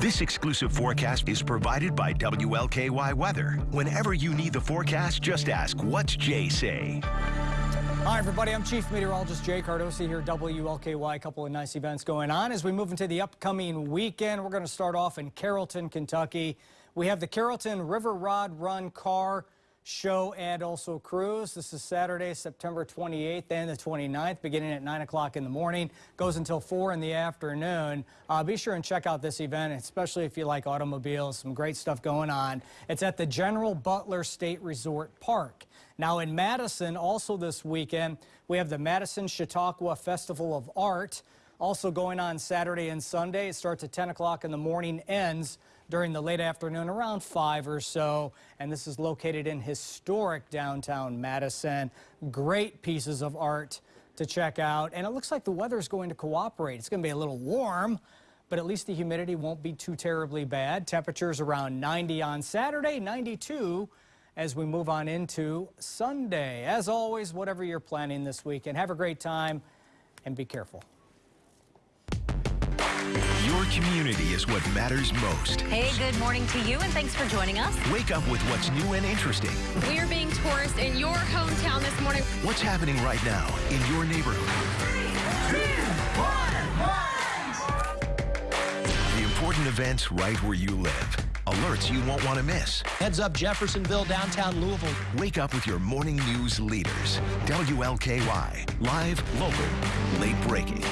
This exclusive forecast is provided by WLKY Weather. Whenever you need the forecast, just ask, what's Jay say? Hi, everybody. I'm Chief Meteorologist Jay Cardosi here at WLKY. A couple of nice events going on. As we move into the upcoming weekend, we're going to start off in Carrollton, Kentucky. We have the Carrollton River Rod Run Car show and also cruise. This is Saturday, September 28th and the 29th, beginning at 9 o'clock in the morning, goes until 4 in the afternoon. Uh, be sure and check out this event, especially if you like automobiles. Some great stuff going on. It's at the General Butler State Resort Park. Now in Madison, also this weekend, we have the Madison Chautauqua Festival of Art. Also going on Saturday and Sunday. It starts at 10 o'clock in the morning, ends during the late afternoon around 5 or so. And this is located in historic downtown Madison. Great pieces of art to check out. And it looks like the weather is going to cooperate. It's going to be a little warm, but at least the humidity won't be too terribly bad. Temperatures around 90 on Saturday, 92 as we move on into Sunday. As always, whatever you're planning this weekend, have a great time and be careful. Your community is what matters most. Hey, good morning to you, and thanks for joining us. Wake up with what's new and interesting. We are being tourists in your hometown this morning. What's happening right now in your neighborhood? Three, two, one, the important events right where you live. Alerts you won't want to miss. Heads up Jeffersonville, downtown Louisville. Wake up with your morning news leaders. WLKY. Live, local, late breaking.